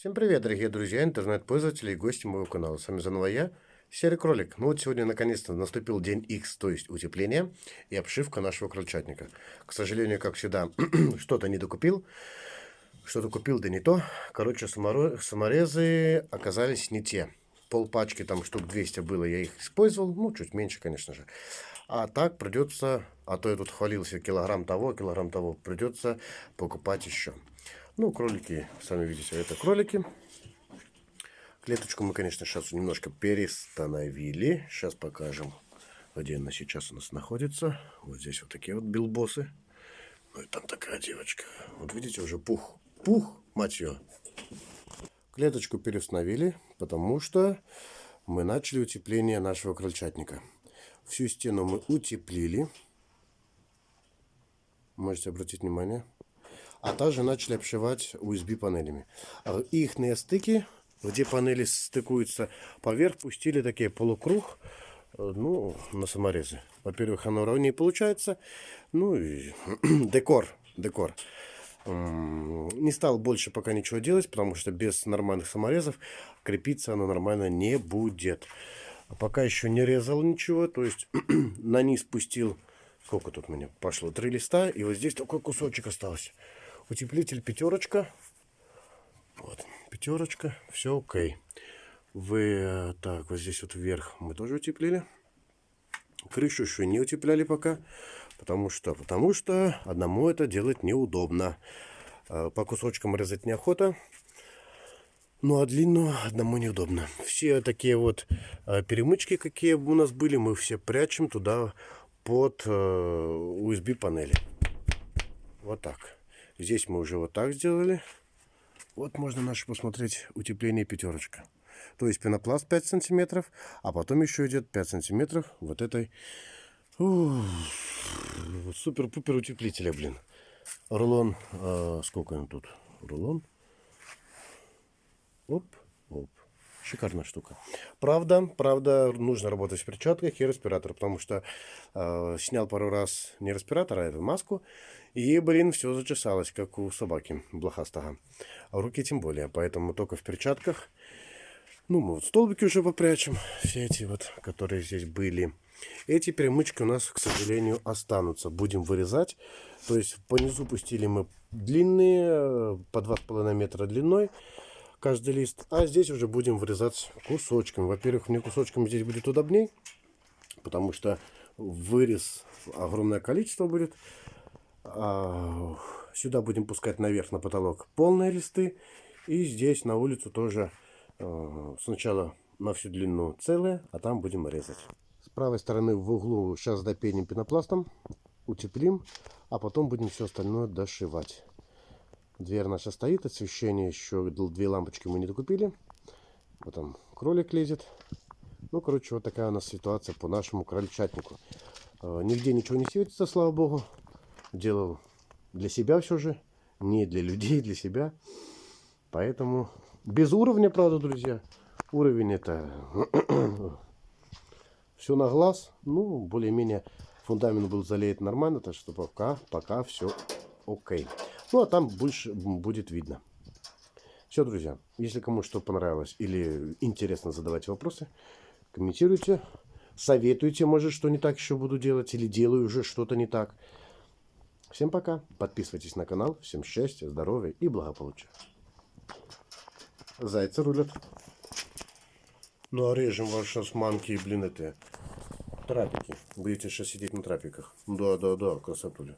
Всем привет, дорогие друзья, интернет-пользователи и гости моего канала. С вами заново я, Серый Кролик. Ну вот сегодня наконец-то наступил день X, то есть утепление и обшивка нашего крольчатника. К сожалению, как всегда, что-то не докупил. Что-то купил, да не то. Короче, саморезы оказались не те. Пол пачки, там штук 200 было, я их использовал. Ну, чуть меньше, конечно же. А так придется, а то я тут хвалился килограмм того, килограмм того, придется покупать еще. Ну, кролики, сами видите, это кролики. Клеточку мы, конечно, сейчас немножко перестановили. Сейчас покажем, где она сейчас у нас находится. Вот здесь вот такие вот билбосы. Ну и там такая девочка. Вот видите, уже пух. Пух, мать ее. Клеточку переустановили, потому что мы начали утепление нашего крольчатника. Всю стену мы утеплили. Можете обратить внимание а также начали обшивать USB панелями. Их стыки, где панели стыкуются поверх, пустили такие полукруг, э, ну, на саморезы. Во-первых, оно ровнее получается, ну и декор, декор. Не стал больше пока ничего делать, потому что без нормальных саморезов крепиться оно нормально не будет. Пока еще не резал ничего, то есть на низ спустил, сколько тут у меня пошло, три листа, и вот здесь такой кусочек остался. Утеплитель пятерочка. Вот, пятерочка, все окей. Вы, так, вот здесь вот вверх мы тоже утеплили. Крышу еще не утепляли пока. Потому что, потому что одному это делать неудобно. А, по кусочкам резать неохота. Ну а длину одному неудобно. Все такие вот а, перемычки, какие у нас были, мы все прячем туда под USB панели. Вот так. Здесь мы уже вот так сделали. Вот можно наше посмотреть утепление пятерочка. То есть пенопласт 5 сантиметров, а потом еще идет 5 сантиметров вот этой супер-пупер утеплителя, блин. Рулон, э, сколько он тут? Рулон. Оп, оп. Шикарная штука. Правда, правда, нужно работать в перчатках и респиратор, потому что э, снял пару раз не респиратор, а эту маску, и, блин, все зачесалось, как у собаки блохастого. А руки тем более. Поэтому только в перчатках. Ну, мы вот столбики уже попрячем. Все эти вот, которые здесь были. Эти перемычки у нас, к сожалению, останутся. Будем вырезать. То есть по низу пустили мы длинные, по 2,5 метра длиной каждый лист. А здесь уже будем вырезать кусочками. Во-первых, мне кусочками здесь будет удобней. Потому что вырез огромное количество будет. А, сюда будем пускать наверх на потолок полные листы. И здесь на улицу тоже а, сначала на всю длину целые, а там будем резать. С правой стороны в углу сейчас допеним пенопластом, утеплим, а потом будем все остальное дошивать. Дверь наша стоит, освещение еще, две лампочки мы не докупили. Вот там кролик лезет. Ну, короче, вот такая у нас ситуация по нашему крольчатнику. А, нигде ничего не светится, слава богу делал для себя все же, не для людей, для себя. Поэтому без уровня, правда, друзья. Уровень это все на глаз. Ну, более-менее фундамент был залеет нормально, так что пока, пока все окей. Ну, а там больше будет видно. Все, друзья, если кому что понравилось или интересно задавать вопросы, комментируйте, советуйте, может, что не так еще буду делать, или делаю уже что-то не так. Всем пока. Подписывайтесь на канал. Всем счастья, здоровья и благополучия. Зайцы рулят. Ну а режем ваши османки и, блин, это трапики. Будете сейчас сидеть на трапиках. Да, да, да, красотуля.